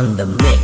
On the mix.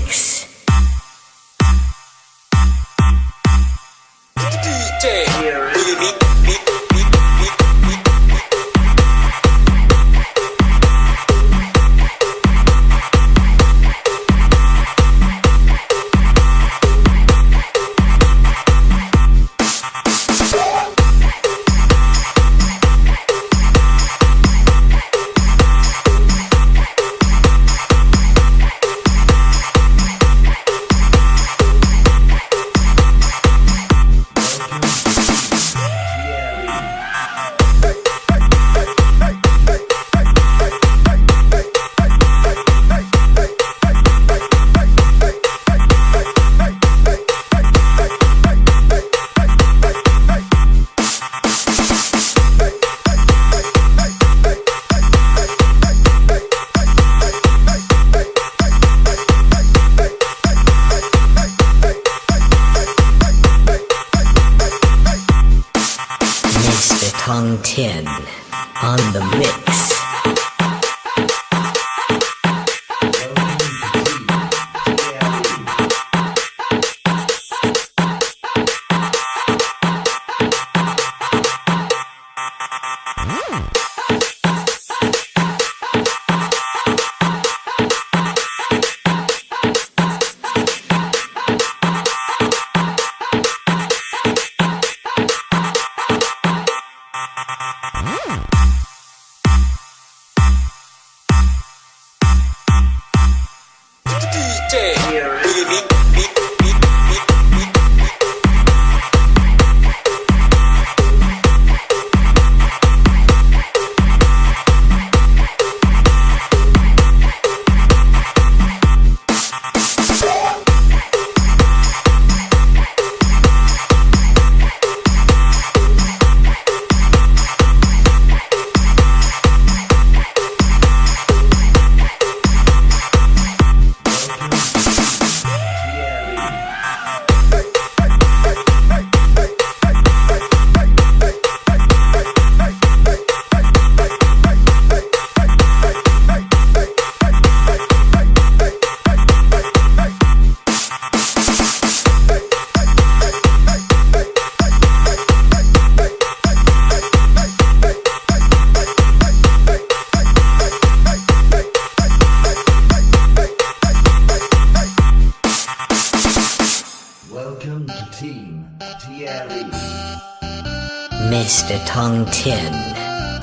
Mr. Tong Tin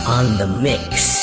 on the mix.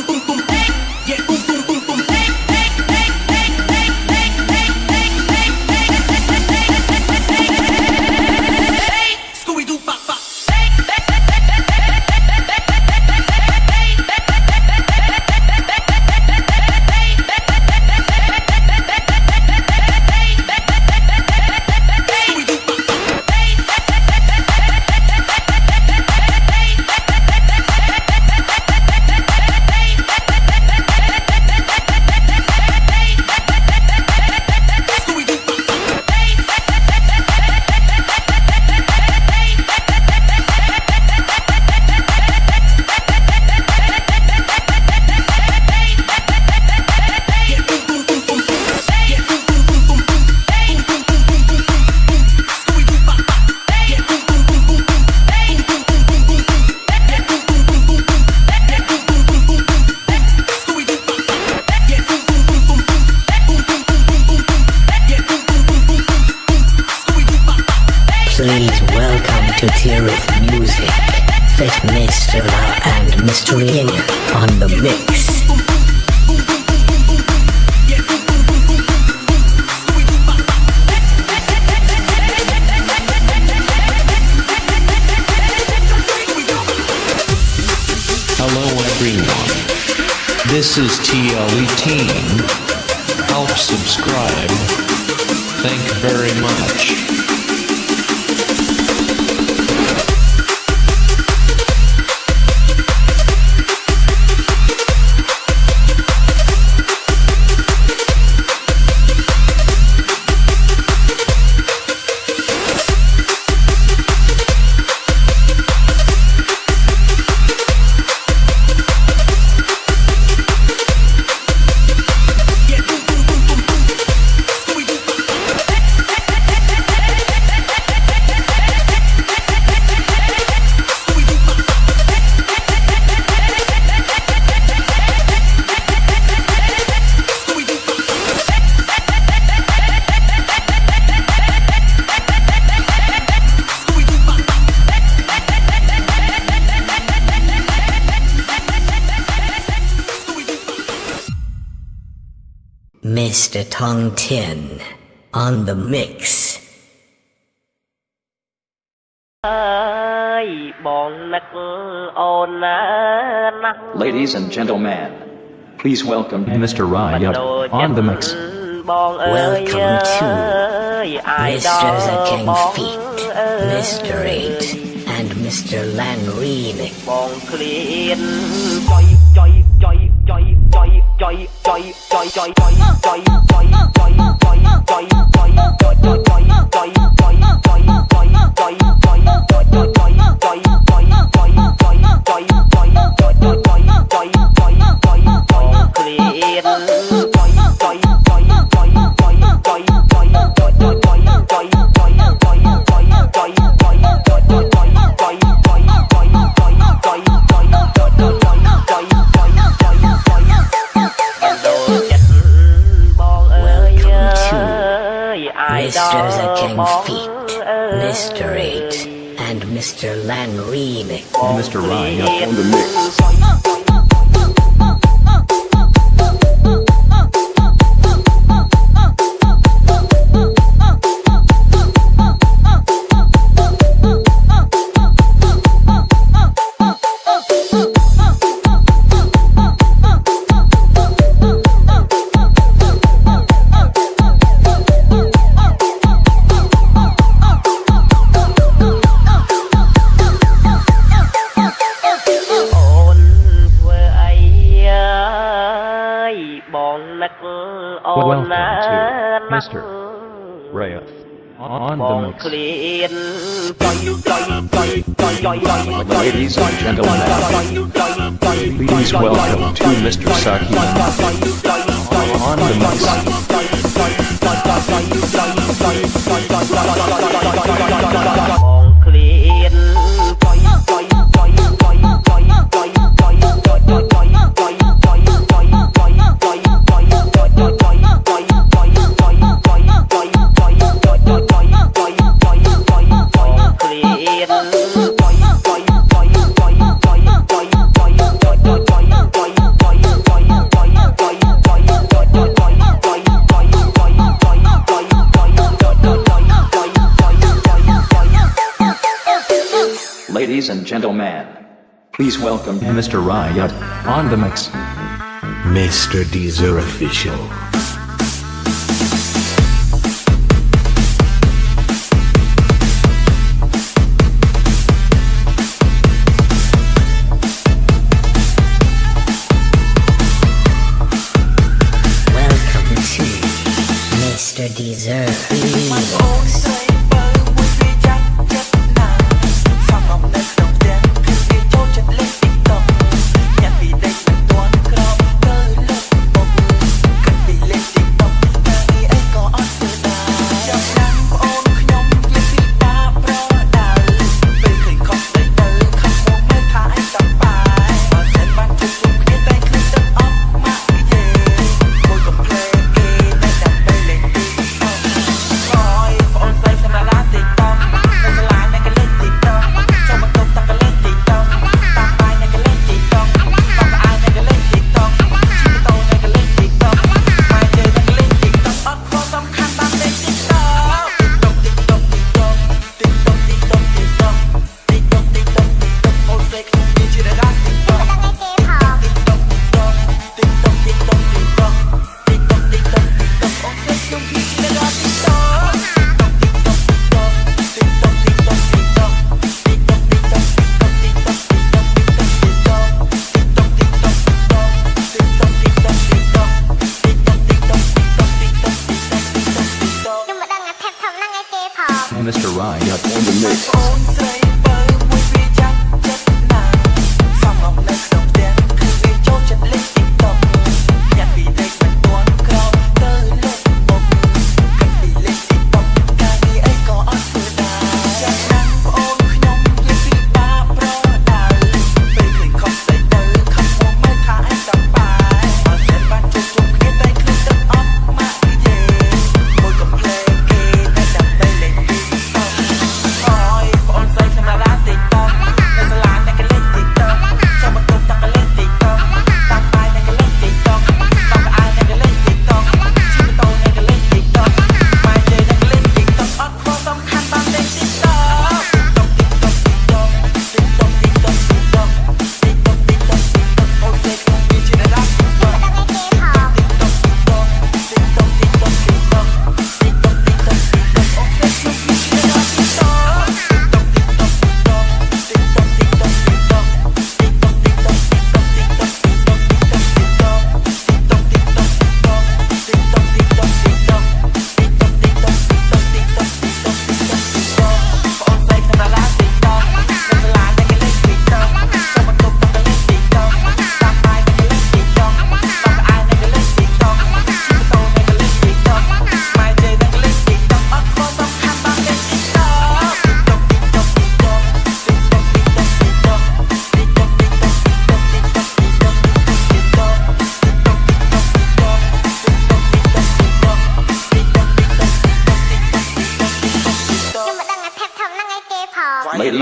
This is TLE team. Help subscribe. Thank very much. Mr. Tong Tin on the mix. Ladies and gentlemen, please welcome Mr. Raya on the mix. Welcome to Mr. King Feet, Mr. Eight, and Mr. Lan Remix. Clear. Mr. Lan Remix. Mr. Ryan on the mix. Master. Wraith. On the mix. Ladies and gentlemen, please welcome to Mr. Saki. On the mix. Please welcome Mr. Riot on the mix. Mr. Deezer Official. Welcome to Mr. Deezer.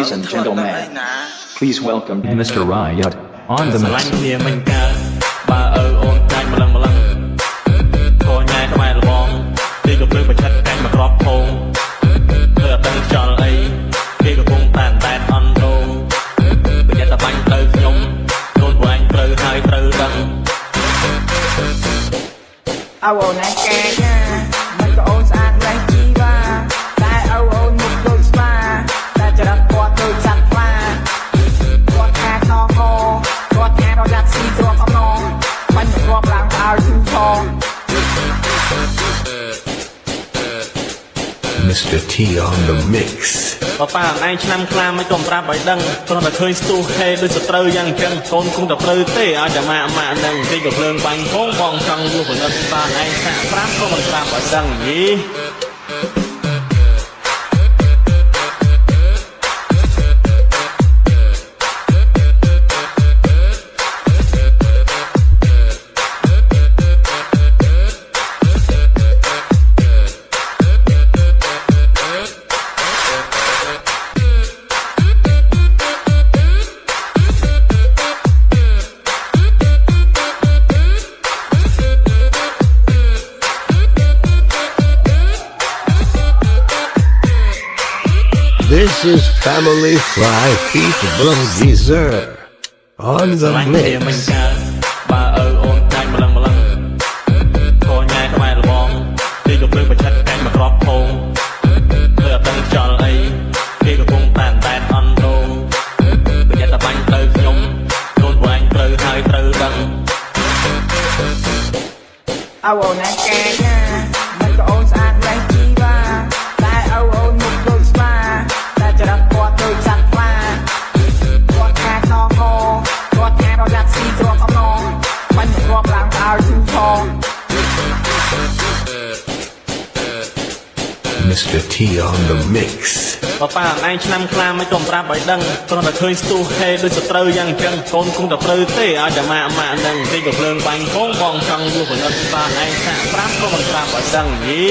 Ladies and gentlemen, please welcome Mr. Riot on the mic. គ្នាមិញកើបើឪអូនចាញ់ម្លឹងម្លឹងខញ៉ែខ្មែរលបងគេក៏ព្រឹកប្រឆិតកាញ់មកក្របខងធ្វើអត់ដឹងខ្យល់អីគេក៏គង់តែតែអន់ដងបញ្ញាតបាញ់ទៅខ្ញុំកូនបងត្រូវហើយត្រូវដឹងអោអូនឯងកែ Mr T on the mix បបាអឯងឆ្នាំខ្លាមិនទុំប្រាប់ឲ្យដឹងព្រោះតែឃើញស្ទុះហេដូចសត្រូវយ៉ាងអញ្ចឹងកូនគង់តែព្រើទេឲ្យតែម៉ាក់ម៉ាក់នឹងទីក៏ភ្លើងបាញ់ផងបងចង់យល់ផលិតបានឯងថាប្រាប់ក៏មិនប្រាប់ឲ្យដឹងយី Family Fry Feet Blow Dessert on ស្រ the ឡាញ់គ្នាមិន mix. កើតបើឪអូនចាញ់ម្លឹងម្លឹងធរញ៉ែខ្មែរលបងទីកំភ្លើងប្រឆិតកាញ់មកក្របភងលើអត់ដឹងខ្យល់អីគេកំពុងតែនតែនអន់ដងប្រយ័ត្នតែបាញ់ទៅខ្ញុំកូនបងឯងត្រូវហើយត្រូវដឹង អោអូនណាកាយ Mr. T on the mix. បប៉ាអឯងឆ្នាំខ្លាមិនក៏ប្រាប់ឲ្យដឹងគ្រាន់តែឃើញស្ទុះហេដូចសត្រូវយ៉ាងអញ្ចឹងកូនគង់តែព្រៅទេឲ្យតែម៉ាក់ម៉ាក់នឹងទីកំភ្លើងបាញ់ផងបងចង់យោផលិតបានឯងសាក់ប្រាប់ក៏មិនប្រាប់ឲ្យដឹងយី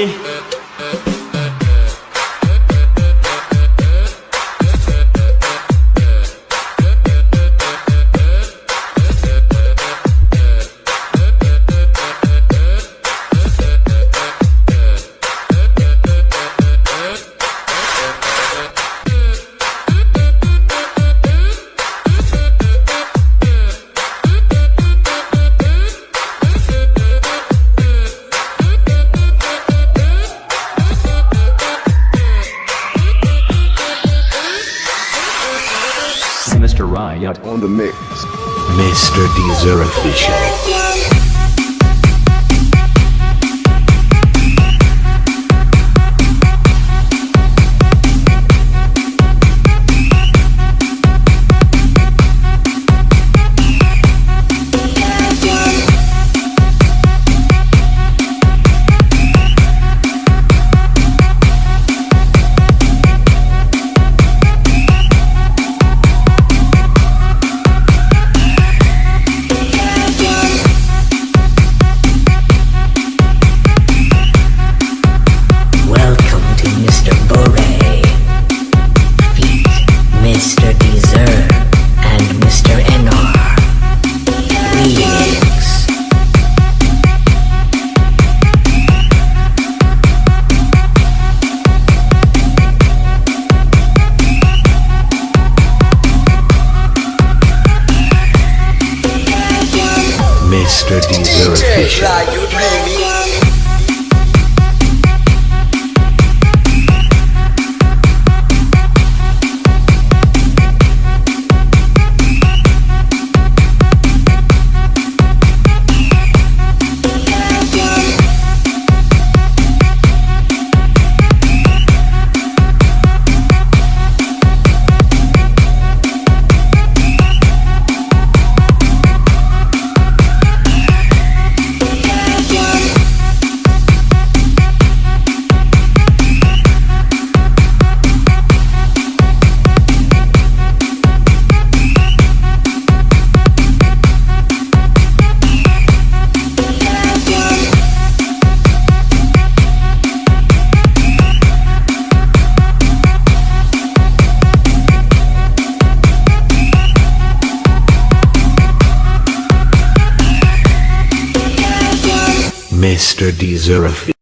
Official.